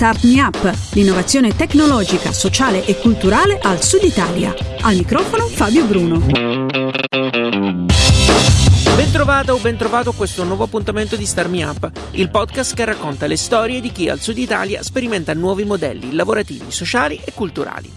Start Me Up, l'innovazione tecnologica, sociale e culturale al Sud Italia. Al microfono Fabio Bruno. Bentrovata o bentrovato a questo nuovo appuntamento di Start Me Up, il podcast che racconta le storie di chi al Sud Italia sperimenta nuovi modelli lavorativi, sociali e culturali.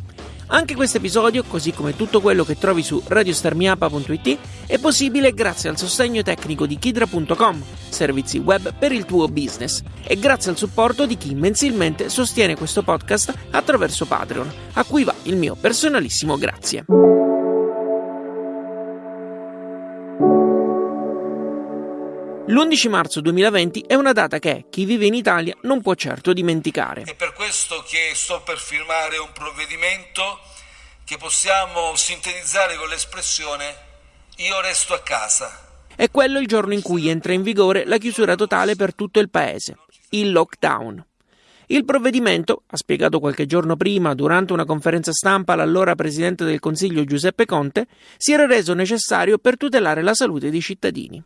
Anche questo episodio, così come tutto quello che trovi su radiostarmiapa.it, è possibile grazie al sostegno tecnico di Kidra.com, servizi web per il tuo business, e grazie al supporto di chi mensilmente sostiene questo podcast attraverso Patreon, a cui va il mio personalissimo grazie. L'11 marzo 2020 è una data che chi vive in Italia non può certo dimenticare. È per questo che sto per firmare un provvedimento che possiamo sintetizzare con l'espressione io resto a casa. È quello il giorno in cui entra in vigore la chiusura totale per tutto il paese, il lockdown. Il provvedimento, ha spiegato qualche giorno prima durante una conferenza stampa l'allora Presidente del Consiglio Giuseppe Conte, si era reso necessario per tutelare la salute dei cittadini.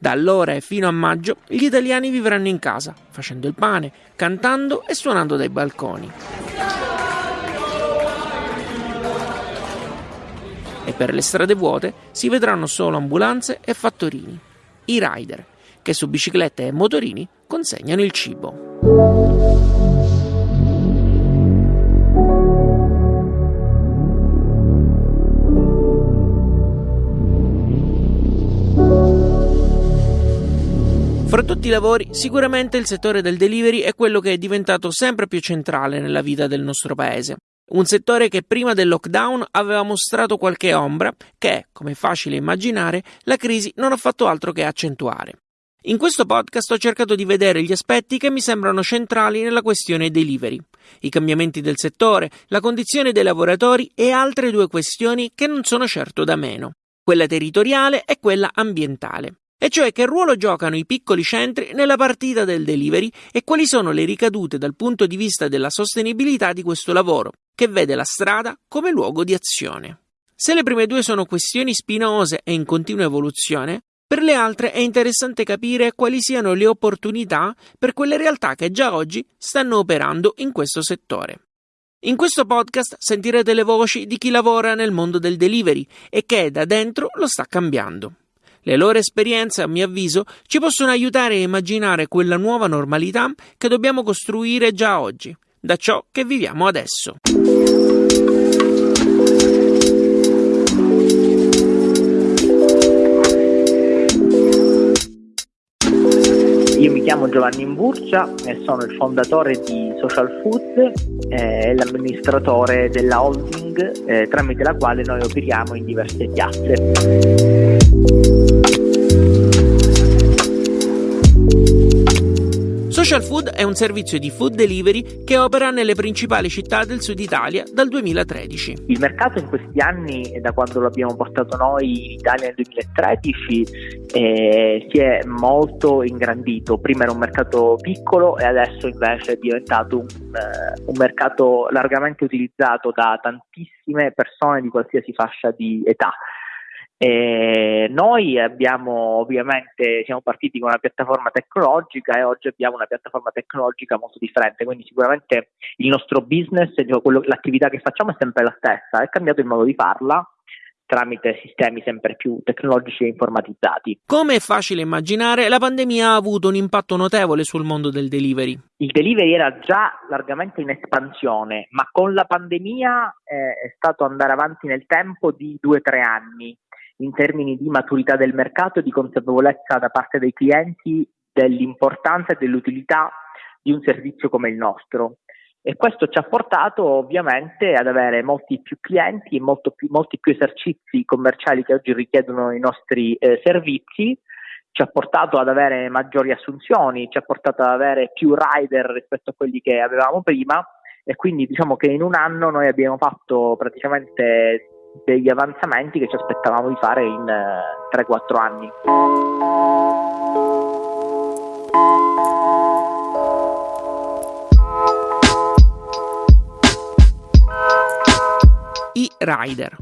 Da allora e fino a maggio gli italiani vivranno in casa, facendo il pane, cantando e suonando dai balconi. E per le strade vuote si vedranno solo ambulanze e fattorini, i rider, che su biciclette e motorini consegnano il cibo. Tutti i lavori, sicuramente il settore del delivery è quello che è diventato sempre più centrale nella vita del nostro paese. Un settore che prima del lockdown aveva mostrato qualche ombra che, come è facile immaginare, la crisi non ha fatto altro che accentuare. In questo podcast ho cercato di vedere gli aspetti che mi sembrano centrali nella questione delivery, i cambiamenti del settore, la condizione dei lavoratori e altre due questioni che non sono certo da meno, quella territoriale e quella ambientale e cioè che ruolo giocano i piccoli centri nella partita del delivery e quali sono le ricadute dal punto di vista della sostenibilità di questo lavoro, che vede la strada come luogo di azione. Se le prime due sono questioni spinose e in continua evoluzione, per le altre è interessante capire quali siano le opportunità per quelle realtà che già oggi stanno operando in questo settore. In questo podcast sentirete le voci di chi lavora nel mondo del delivery e che da dentro lo sta cambiando. Le loro esperienze, a mio avviso, ci possono aiutare a immaginare quella nuova normalità che dobbiamo costruire già oggi, da ciò che viviamo adesso. Io mi chiamo Giovanni Imburcia e sono il fondatore di Social Food e l'amministratore della holding eh, tramite la quale noi operiamo in diverse piazze. Social Food è un servizio di food delivery che opera nelle principali città del sud Italia dal 2013. Il mercato in questi anni, da quando lo abbiamo portato noi in Italia nel 2013, eh, si è molto ingrandito. Prima era un mercato piccolo e adesso invece è diventato un, uh, un mercato largamente utilizzato da tantissime persone di qualsiasi fascia di età. E noi abbiamo ovviamente siamo partiti con una piattaforma tecnologica e oggi abbiamo una piattaforma tecnologica molto differente, quindi sicuramente il nostro business, quello, l'attività che facciamo è sempre la stessa, è cambiato il modo di farla tramite sistemi sempre più tecnologici e informatizzati. Come è facile immaginare, la pandemia ha avuto un impatto notevole sul mondo del delivery. Il delivery era già largamente in espansione, ma con la pandemia eh, è stato andare avanti nel tempo di due o tre anni in termini di maturità del mercato e di consapevolezza da parte dei clienti dell'importanza e dell'utilità di un servizio come il nostro. E questo ci ha portato ovviamente ad avere molti più clienti e più, molti più esercizi commerciali che oggi richiedono i nostri eh, servizi, ci ha portato ad avere maggiori assunzioni, ci ha portato ad avere più rider rispetto a quelli che avevamo prima e quindi diciamo che in un anno noi abbiamo fatto praticamente degli avanzamenti che ci aspettavamo di fare in eh, 3-4 anni. I rider.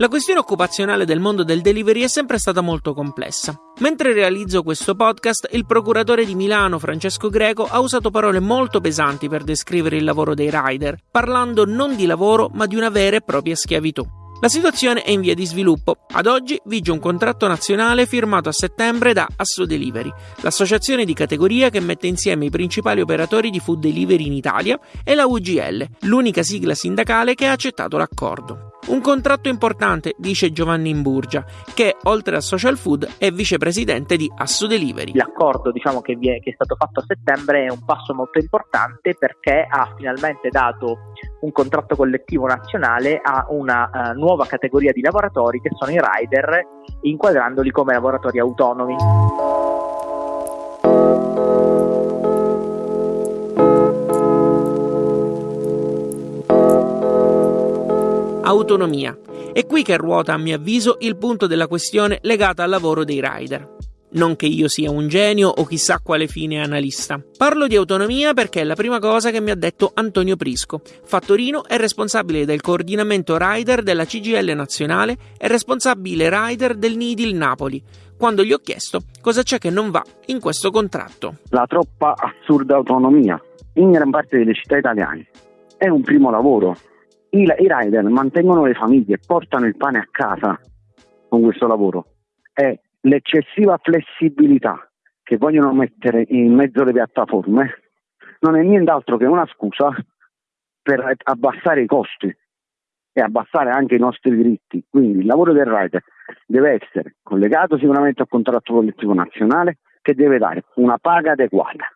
La questione occupazionale del mondo del delivery è sempre stata molto complessa. Mentre realizzo questo podcast, il procuratore di Milano, Francesco Greco, ha usato parole molto pesanti per descrivere il lavoro dei rider, parlando non di lavoro ma di una vera e propria schiavitù. La situazione è in via di sviluppo. Ad oggi vige un contratto nazionale firmato a settembre da Asso Delivery, l'associazione di categoria che mette insieme i principali operatori di food delivery in Italia, e la UGL, l'unica sigla sindacale che ha accettato l'accordo. Un contratto importante, dice Giovanni Imburgia, che oltre a Social Food è vicepresidente di Asso Delivery. L'accordo diciamo, che, è, che è stato fatto a settembre è un passo molto importante perché ha finalmente dato un contratto collettivo nazionale a una uh, nuova categoria di lavoratori che sono i rider, inquadrandoli come lavoratori autonomi. autonomia. È qui che ruota, a mio avviso, il punto della questione legata al lavoro dei rider. Non che io sia un genio o chissà quale fine analista. Parlo di autonomia perché è la prima cosa che mi ha detto Antonio Prisco. Fattorino è responsabile del coordinamento rider della CGL nazionale e responsabile rider del Nidil Napoli. Quando gli ho chiesto cosa c'è che non va in questo contratto. La troppa assurda autonomia in gran parte delle città italiane. È un primo lavoro, i, i rider mantengono le famiglie, portano il pane a casa con questo lavoro. È l'eccessiva flessibilità che vogliono mettere in mezzo alle piattaforme non è nient'altro che una scusa per abbassare i costi e abbassare anche i nostri diritti. Quindi il lavoro del rider deve essere collegato sicuramente al contratto collettivo nazionale che deve dare una paga adeguata,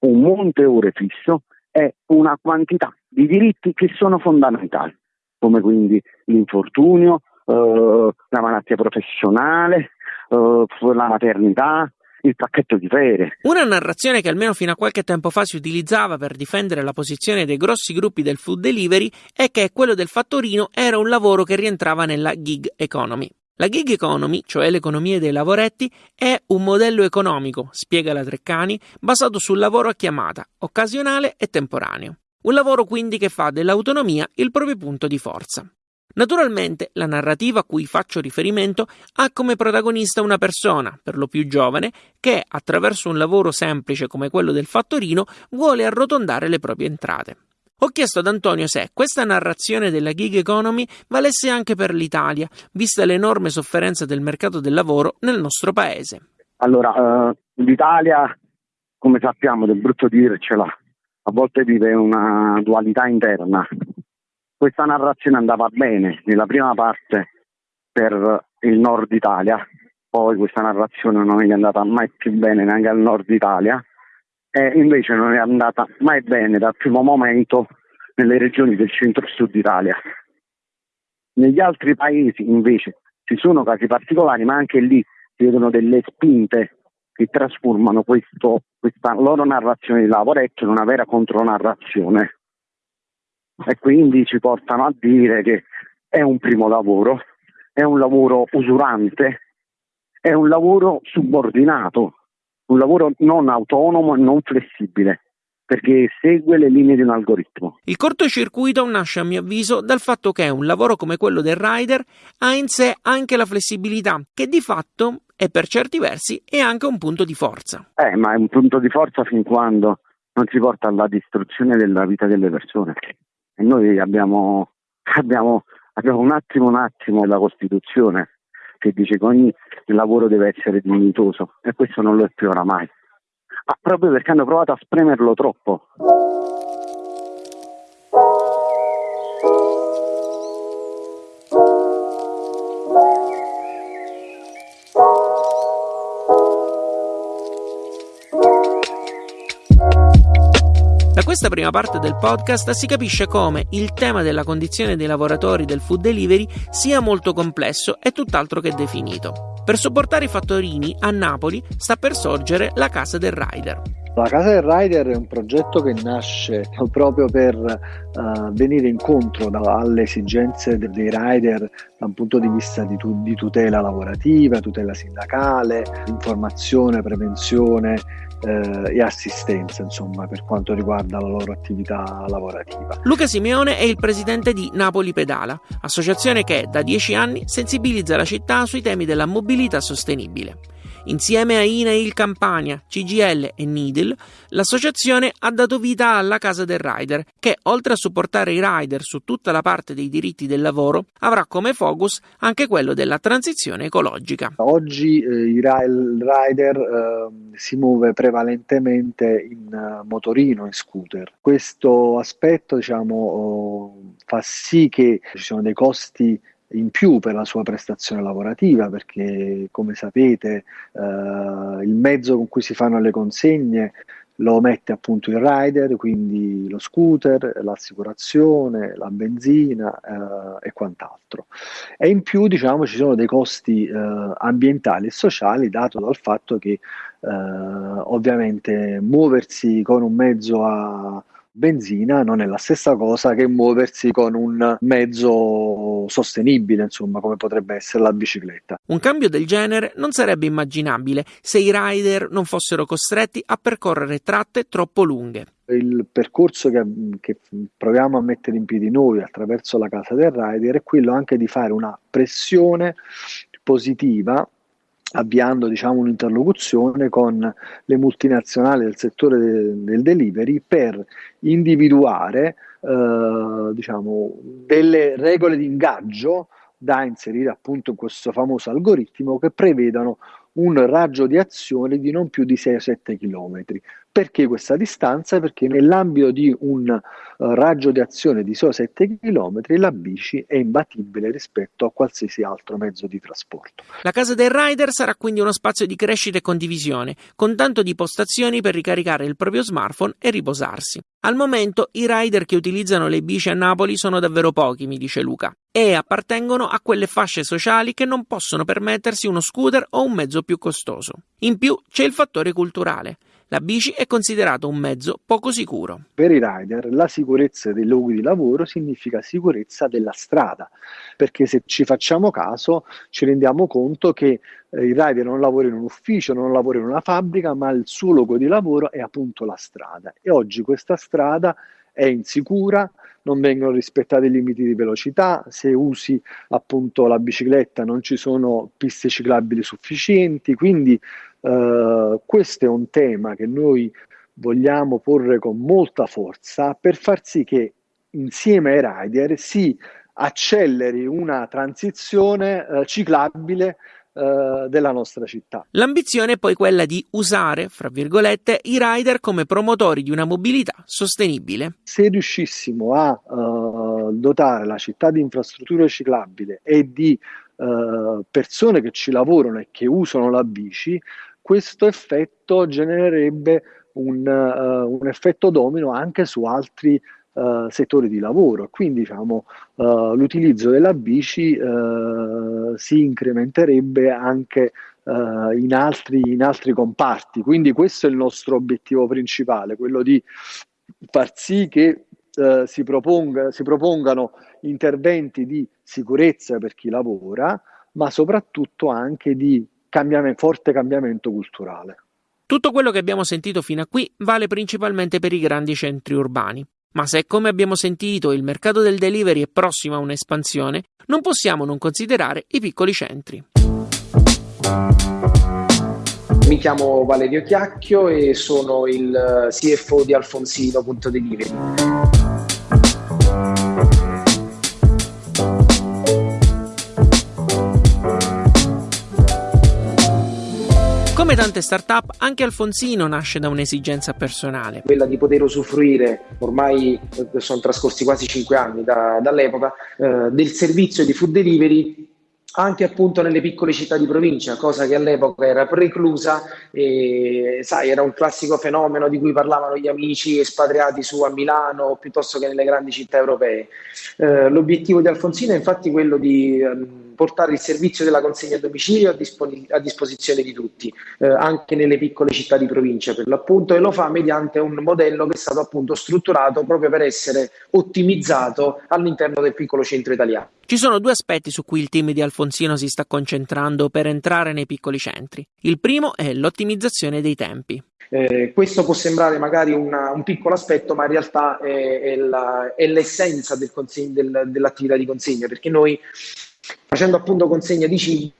un monte ore fisso e una quantità di diritti che sono fondamentali, come quindi l'infortunio, eh, la malattia professionale, eh, la maternità, il pacchetto di ferie. Una narrazione che almeno fino a qualche tempo fa si utilizzava per difendere la posizione dei grossi gruppi del food delivery è che quello del fattorino era un lavoro che rientrava nella gig economy. La gig economy, cioè l'economia dei lavoretti, è un modello economico, spiega la Treccani, basato sul lavoro a chiamata, occasionale e temporaneo. Un lavoro quindi che fa dell'autonomia il proprio punto di forza. Naturalmente la narrativa a cui faccio riferimento ha come protagonista una persona, per lo più giovane, che, attraverso un lavoro semplice come quello del fattorino, vuole arrotondare le proprie entrate. Ho chiesto ad Antonio se questa narrazione della gig economy valesse anche per l'Italia, vista l'enorme sofferenza del mercato del lavoro nel nostro paese. Allora, uh, l'Italia, come sappiamo, del brutto dircela, a volte vive una dualità interna. Questa narrazione andava bene nella prima parte per il nord Italia, poi questa narrazione non è andata mai più bene neanche al nord Italia e invece non è andata mai bene dal primo momento nelle regioni del centro-sud Italia. Negli altri paesi invece ci sono casi particolari, ma anche lì si vedono delle spinte che trasformano questo, questa loro narrazione di lavoretto in una vera contronarrazione e quindi ci portano a dire che è un primo lavoro, è un lavoro usurante, è un lavoro subordinato, un lavoro non autonomo e non flessibile perché segue le linee di un algoritmo. Il cortocircuito nasce a mio avviso dal fatto che un lavoro come quello del rider ha in sé anche la flessibilità, che di fatto e per certi versi è anche un punto di forza. Eh, ma è un punto di forza fin quando non si porta alla distruzione della vita delle persone. E noi abbiamo, abbiamo, abbiamo un attimo, un attimo la Costituzione che dice che ogni lavoro deve essere dignitoso e questo non lo è più oramai. Ma proprio perché hanno provato a spremerlo troppo. Questa prima parte del podcast si capisce come il tema della condizione dei lavoratori del food delivery sia molto complesso e tutt'altro che definito. Per supportare i fattorini, a Napoli sta per sorgere la Casa del Rider. La Casa del Rider è un progetto che nasce proprio per uh, venire incontro da, alle esigenze dei rider da un punto di vista di, tu, di tutela lavorativa, tutela sindacale, informazione, prevenzione eh, e assistenza insomma, per quanto riguarda la loro attività lavorativa. Luca Simeone è il presidente di Napoli Pedala, associazione che da dieci anni sensibilizza la città sui temi della mobilità sostenibile. Insieme a INAIL Campania, CGL e Needle, l'associazione ha dato vita alla Casa del Rider, che oltre a supportare i rider su tutta la parte dei diritti del lavoro, avrà come focus anche quello della transizione ecologica. Oggi eh, il rider eh, si muove prevalentemente in uh, motorino, in scooter. Questo aspetto diciamo, oh, fa sì che ci siano dei costi in più per la sua prestazione lavorativa perché come sapete eh, il mezzo con cui si fanno le consegne lo mette appunto il rider, quindi lo scooter, l'assicurazione, la benzina eh, e quant'altro. E in più diciamo ci sono dei costi eh, ambientali e sociali dato dal fatto che eh, ovviamente muoversi con un mezzo a benzina non è la stessa cosa che muoversi con un mezzo sostenibile, insomma, come potrebbe essere la bicicletta. Un cambio del genere non sarebbe immaginabile se i rider non fossero costretti a percorrere tratte troppo lunghe. Il percorso che, che, proviamo a mettere in piedi noi attraverso la casa del rider è quello anche di fare una pressione positiva avviando diciamo, un'interlocuzione con le multinazionali del settore de- del delivery per individuare eh, diciamo, delle regole di ingaggio da inserire appunto in questo famoso algoritmo che prevedano un raggio di azione di non più di 6-7 km. Perché questa distanza? Perché nell'ambito di un uh, raggio di azione di solo 7 km la bici è imbattibile rispetto a qualsiasi altro mezzo di trasporto. La casa del rider sarà quindi uno spazio di crescita e condivisione, con tanto di postazioni per ricaricare il proprio smartphone e riposarsi. Al momento i rider che utilizzano le bici a Napoli sono davvero pochi, mi dice Luca, e appartengono a quelle fasce sociali che non possono permettersi uno scooter o un mezzo più costoso. In più c'è il fattore culturale. La bici è considerato un mezzo poco sicuro. Per i rider la sicurezza dei luoghi di lavoro significa sicurezza della strada, perché se ci facciamo caso ci rendiamo conto che eh, il rider non lavora in un ufficio, non lavora in una fabbrica, ma il suo luogo di lavoro è appunto la strada e oggi questa strada è insicura, non vengono rispettati i limiti di velocità, se usi appunto la bicicletta non ci sono piste ciclabili sufficienti, quindi eh, questo è un tema che noi vogliamo porre con molta forza per far sì che insieme ai rider si acceleri una transizione eh, ciclabile eh, della nostra città. L'ambizione è poi quella di usare, fra virgolette, i rider come promotori di una mobilità sostenibile. Se riuscissimo a uh, dotare la città di infrastrutture ciclabili e di uh, persone che ci lavorano e che usano la bici, questo effetto genererebbe un, uh, un effetto domino anche su altri uh, settori di lavoro. Quindi diciamo, uh, l'utilizzo della bici si incrementerebbe anche in altri, in altri comparti. Quindi questo è il nostro obiettivo principale, quello di far sì che Uh, si, proponga, si, propongano interventi di sicurezza per chi lavora, ma soprattutto anche di cambiamento, forte cambiamento culturale. Tutto quello che abbiamo sentito fino a qui vale principalmente per i grandi centri urbani. Ma se, come abbiamo sentito, il mercato del delivery è prossimo a un'espansione, non possiamo non considerare i piccoli centri. Mi chiamo Valerio Chiacchio e sono il CFO di Alfonsino.delivery. Come tante start-up, anche Alfonsino nasce da un'esigenza personale. Quella di poter usufruire, ormai eh, sono trascorsi quasi 5 anni da, dall'epoca, eh, del servizio di food delivery anche appunto nelle piccole città di provincia, cosa che all'epoca era preclusa e sai, era un classico fenomeno di cui parlavano gli amici espatriati su a Milano piuttosto che nelle grandi città europee. Eh, l'obiettivo di Alfonsino è infatti quello di ehm, portare il servizio della consegna a domicilio a, a disposizione di tutti, eh, anche nelle piccole città di provincia per l'appunto, e lo fa mediante un modello che è stato appunto strutturato proprio per essere ottimizzato all'interno del piccolo centro italiano. Ci sono due aspetti su cui il team di Alfonsino si sta concentrando per entrare nei piccoli centri. Il primo è l'ottimizzazione dei tempi. Eh, questo può sembrare magari una, un piccolo aspetto, ma in realtà è, è, la, è l'essenza del, dell'attività di consegna, perché noi facendo appunto consegna di cibo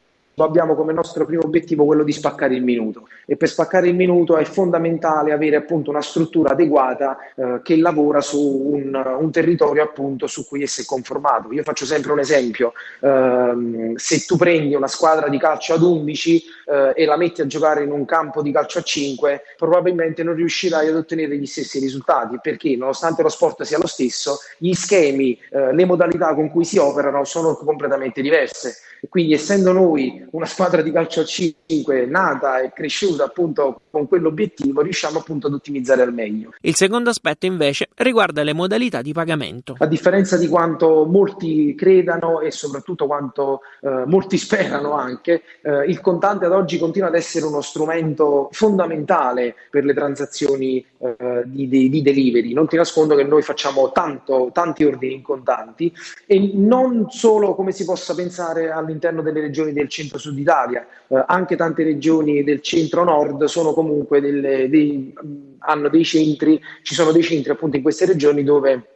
abbiamo come nostro primo obiettivo quello di spaccare il minuto e per spaccare il minuto è fondamentale avere appunto una struttura adeguata eh, che lavora su un, un, territorio appunto su cui esso è conformato. Io faccio sempre un esempio, eh, se tu prendi una squadra di calcio ad 11 eh, e la metti a giocare in un campo di calcio a 5, probabilmente non riuscirai ad ottenere gli stessi risultati perché nonostante lo sport sia lo stesso, gli schemi, eh, le modalità con cui si operano sono completamente diverse. Quindi essendo noi una squadra di calcio a 5 nata e cresciuta appunto con quell'obiettivo, riusciamo appunto ad ottimizzare al meglio. Il secondo aspetto invece riguarda le modalità di pagamento. A differenza di quanto molti credano e soprattutto quanto eh, molti sperano anche, eh, il contante ad oggi continua ad essere uno strumento fondamentale per le transazioni eh, di, di, di, delivery. Non ti nascondo che noi facciamo tanto, tanti ordini in contanti e non solo come si possa pensare all'interno delle regioni del centro-sud Italia, eh, anche tante regioni del centro-nord sono comunque delle, dei, hanno dei centri, ci sono dei centri appunto in queste regioni dove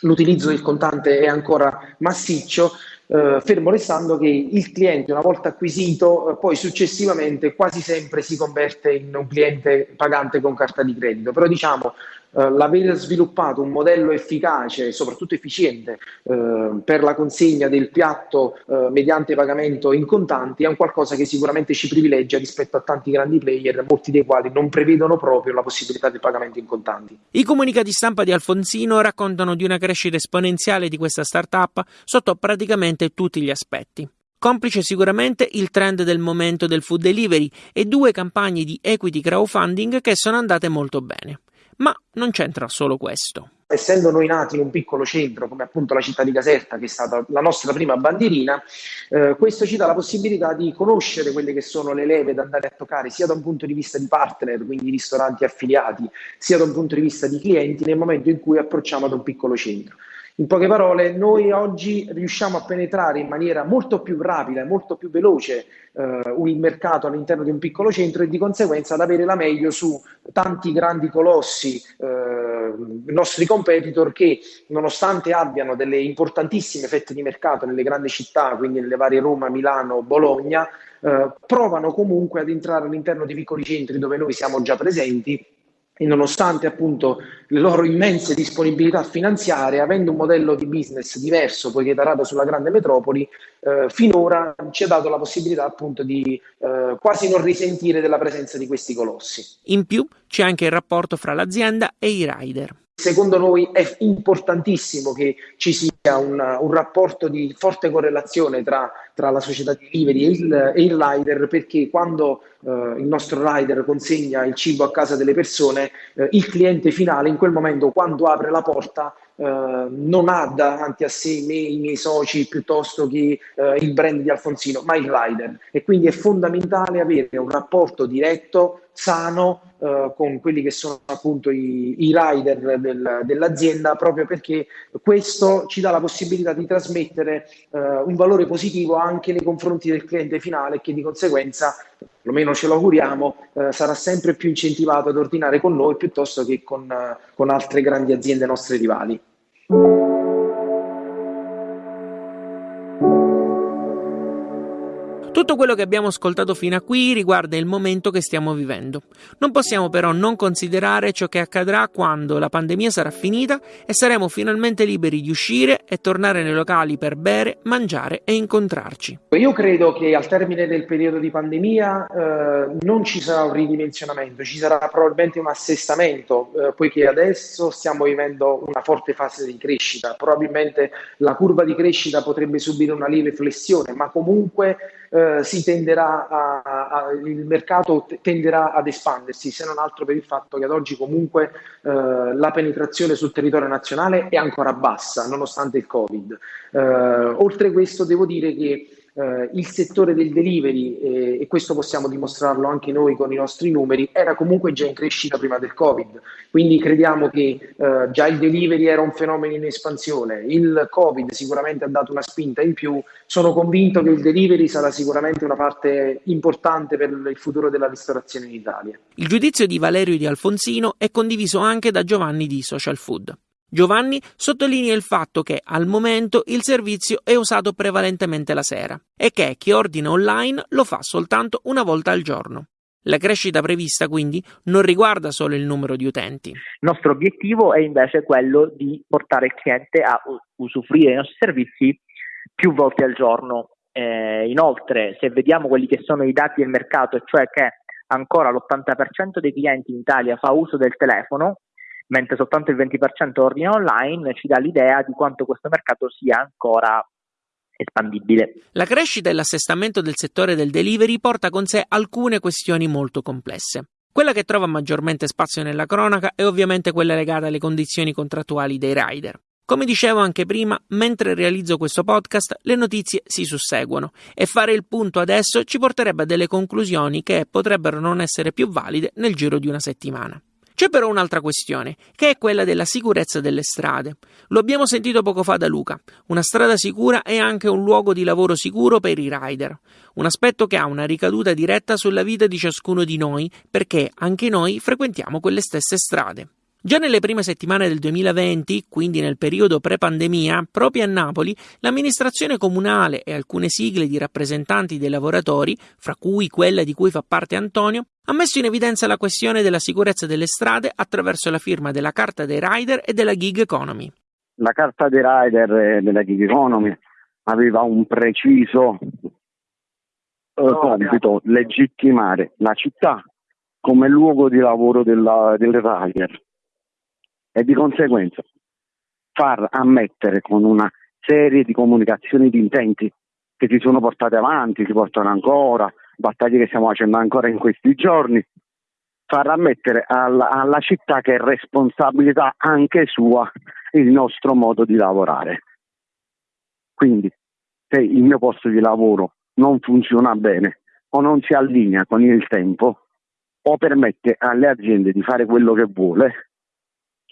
l'utilizzo del contante è ancora massiccio, eh, fermo restando che il cliente una volta acquisito eh, poi successivamente quasi sempre si converte in un cliente pagante con carta di credito, però diciamo eh, l'aver sviluppato un modello efficace e soprattutto efficiente eh, per la consegna del piatto eh, mediante pagamento in contanti è un qualcosa che sicuramente ci privilegia rispetto a tanti grandi player, molti dei quali non prevedono proprio la possibilità del pagamento in contanti. I comunicati stampa di Alfonsino raccontano di una crescita esponenziale di questa startup sotto praticamente tutti gli aspetti complice sicuramente il trend del momento del food delivery e due campagne di equity crowdfunding che sono andate molto bene. Ma non c'entra solo questo. Essendo noi nati in un piccolo centro, come appunto la città di Caserta, che è stata la nostra prima bandierina, eh, questo ci dà la possibilità di conoscere quelle che sono le leve da andare a toccare, sia da un punto di vista di partner, quindi ristoranti affiliati, sia da un punto di vista di clienti, nel momento in cui approcciamo ad un piccolo centro. In poche parole, noi oggi riusciamo a penetrare in maniera molto più rapida e molto più veloce eh, il mercato all'interno di un piccolo centro e di conseguenza ad avere la meglio su tanti grandi colossi, eh, nostri competitor che nonostante abbiano delle importantissime fette di mercato nelle grandi città, quindi nelle varie Roma, Milano, Bologna, eh, provano comunque ad entrare all'interno di piccoli centri dove noi siamo già presenti e nonostante appunto le loro immense disponibilità finanziarie, avendo un modello di business diverso, poiché tarato sulla grande metropoli, eh, finora ci ha dato la possibilità appunto di eh, quasi non risentire della presenza di questi colossi. In più c'è anche il rapporto fra l'azienda e i rider. Secondo noi è importantissimo che ci sia un, un rapporto di forte correlazione tra, tra la società di delivery e il, e il rider perché quando eh, il nostro rider consegna il cibo a casa delle persone, eh, il cliente finale in quel momento quando apre la porta Uh, non ha davanti a sé me, i miei soci piuttosto che uh, il brand di Alfonsino, ma il rider. E quindi è fondamentale avere un rapporto diretto, sano, uh, con quelli che sono appunto i, i rider del, dell'azienda, proprio perché questo ci dà la possibilità di trasmettere un valore positivo anche nei confronti del cliente finale che di conseguenza perlomeno ce lo auguriamo, eh, sarà sempre più incentivato ad ordinare con noi piuttosto che con, eh, con altre grandi aziende nostre rivali. Tutto quello che abbiamo ascoltato fino a qui riguarda il momento che stiamo vivendo. Non possiamo però non considerare ciò che accadrà quando la pandemia sarà finita e saremo finalmente liberi di uscire e tornare nei locali per bere, mangiare e incontrarci. Io credo che al termine del periodo di pandemia eh, non ci sarà un ridimensionamento, ci sarà probabilmente un assestamento, eh, poiché adesso stiamo vivendo una forte fase di crescita. Probabilmente la curva di crescita potrebbe subire una lieve flessione, ma comunque eh, eh, si tenderà a, a, il mercato tenderà ad espandersi, se non altro per il fatto che ad oggi comunque eh, la penetrazione sul territorio nazionale è ancora bassa, nonostante il Covid. Eh, oltre questo devo dire che eh, il settore del delivery, eh, e questo possiamo dimostrarlo anche noi con i nostri numeri, era comunque già in crescita prima del Covid. Quindi crediamo che eh, già il delivery era un fenomeno in espansione, il Covid sicuramente ha dato una spinta in più. Sono convinto che il delivery sarà sicuramente una parte importante per il futuro della ristorazione in Italia. Il giudizio di Valerio Di Alfonsino è condiviso anche da Giovanni di Social Food. Giovanni sottolinea il fatto che al momento il servizio è usato prevalentemente la sera e che chi ordina online lo fa soltanto una volta al giorno. La crescita prevista quindi non riguarda solo il numero di utenti. Il nostro obiettivo è invece quello di portare il cliente a usufruire dei nostri servizi più volte al giorno. Eh, inoltre, se vediamo quelli che sono i dati del mercato, cioè che ancora l'80% dei clienti in Italia fa uso del telefono, mentre soltanto il 20% ordina online, ci dà l'idea di quanto questo mercato sia ancora espandibile. La crescita e l'assestamento del settore del delivery porta con sé alcune questioni molto complesse. Quella che trova maggiormente spazio nella cronaca è ovviamente quella legata alle condizioni contrattuali dei rider. Come dicevo anche prima, mentre realizzo questo podcast, le notizie si susseguono e fare il punto adesso ci porterebbe a delle conclusioni che potrebbero non essere più valide nel giro di una settimana. C'è però un'altra questione, che è quella della sicurezza delle strade. Lo abbiamo sentito poco fa da Luca. Una strada sicura è anche un luogo di lavoro sicuro per i rider. Un aspetto che ha una ricaduta diretta sulla vita di ciascuno di noi, perché anche noi frequentiamo quelle stesse strade. Già nelle prime settimane del 2020, quindi nel periodo pre-pandemia, proprio a Napoli, l'amministrazione comunale e alcune sigle di rappresentanti dei lavoratori, fra cui quella di cui fa parte Antonio, ha messo in evidenza la questione della sicurezza delle strade attraverso la firma della Carta dei Rider e della Gig Economy. La Carta dei Rider e della Gig Economy aveva un preciso eh, compito, legittimare la città come luogo di lavoro della, del rider e di conseguenza far ammettere con una serie di comunicazioni di intenti che si sono portate avanti, si portano ancora, battaglie che stiamo facendo ancora in questi giorni, far ammettere alla, alla città che è responsabilità anche sua il nostro modo di lavorare. Quindi se il mio posto di lavoro non funziona bene o non si allinea con il tempo o permette alle aziende di fare quello che vuole,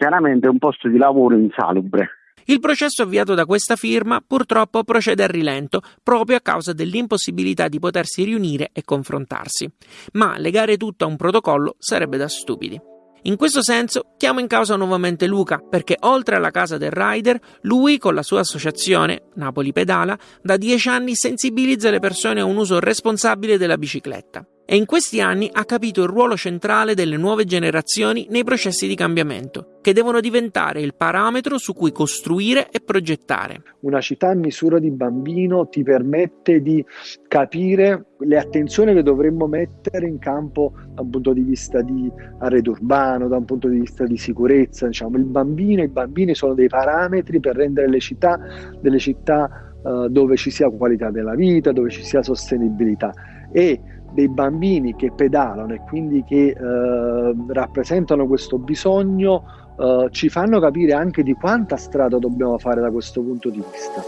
chiaramente un posto di lavoro insalubre. Il processo avviato da questa firma purtroppo procede a rilento proprio a causa dell'impossibilità di potersi riunire e confrontarsi. Ma legare tutto a un protocollo sarebbe da stupidi. In questo senso chiamo in causa nuovamente Luca, perché oltre alla casa del rider, lui con la sua associazione, Napoli Pedala, da dieci anni sensibilizza le persone a un uso responsabile della bicicletta e in questi anni ha capito il ruolo centrale delle nuove generazioni nei processi di cambiamento, che devono diventare il parametro su cui costruire e progettare. Una città a misura di bambino ti permette di capire le attenzioni che dovremmo mettere in campo da un punto di vista di arredo urbano, da un punto di vista di sicurezza. Diciamo, il bambino, i bambini sono dei parametri per rendere le città delle città uh, dove ci sia qualità della vita, dove ci sia sostenibilità. E dei bambini che pedalano e quindi che eh, rappresentano questo bisogno eh, ci fanno capire anche di quanta strada dobbiamo fare da questo punto di vista.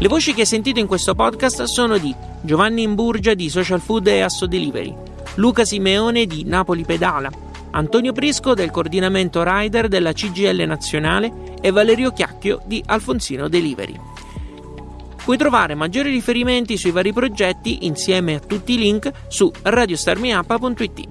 Le voci che hai sentito in questo podcast sono di Giovanni Imburgia di Social Food e Asso Delivery, Luca Simeone di Napoli Pedala, Antonio Prisco del coordinamento rider della CGL nazionale e Valerio Chiacchio di Alfonsino Delivery. Puoi trovare maggiori riferimenti sui vari progetti insieme a tutti i link su radiostarmiup.it.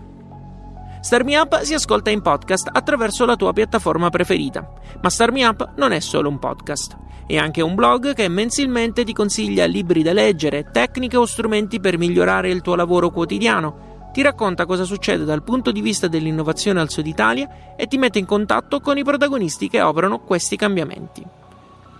Starmi Up si ascolta in podcast attraverso la tua piattaforma preferita, ma Starmi Up non è solo un podcast, è anche un blog che mensilmente ti consiglia libri da leggere, tecniche o strumenti per migliorare il tuo lavoro quotidiano ti racconta cosa succede dal punto di vista dell'innovazione al Sud Italia e ti mette in contatto con i protagonisti che operano questi cambiamenti.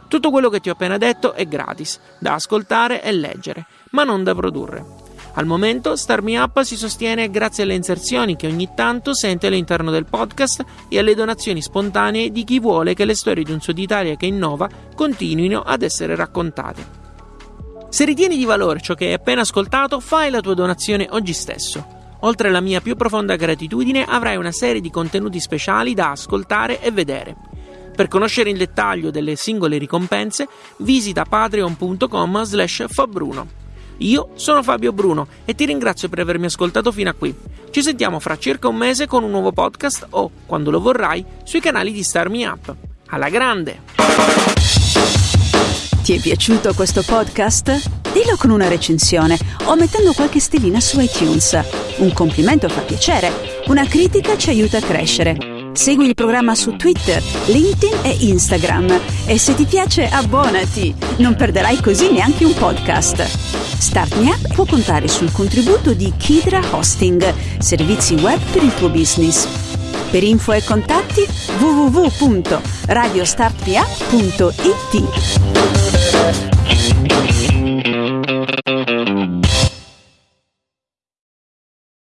Tutto quello che ti ho appena detto è gratis, da ascoltare e leggere, ma non da produrre. Al momento Start Me Up si sostiene grazie alle inserzioni che ogni tanto sente all'interno del podcast e alle donazioni spontanee di chi vuole che le storie di un Sud Italia che innova continuino ad essere raccontate. Se ritieni di valore ciò che hai appena ascoltato, fai la tua donazione oggi stesso. Oltre alla mia più profonda gratitudine, avrai una serie di contenuti speciali da ascoltare e vedere. Per conoscere in dettaglio delle singole ricompense, visita patreon.com slash. Io sono Fabio Bruno e ti ringrazio per avermi ascoltato fino a qui. Ci sentiamo fra circa un mese con un nuovo podcast o, quando lo vorrai, sui canali di Star Me Up. Alla grande! Ti è piaciuto questo podcast? Dillo con una recensione o mettendo qualche stellina su iTunes. Un complimento fa piacere, una critica ci aiuta a crescere. Segui il programma su Twitter, LinkedIn e Instagram e se ti piace abbonati, non perderai così neanche un podcast. Start Me Up può contare sul contributo di Kidra Hosting, servizi web per il tuo business. Per info e contatti www.radiostartpa.it Mm-hmm.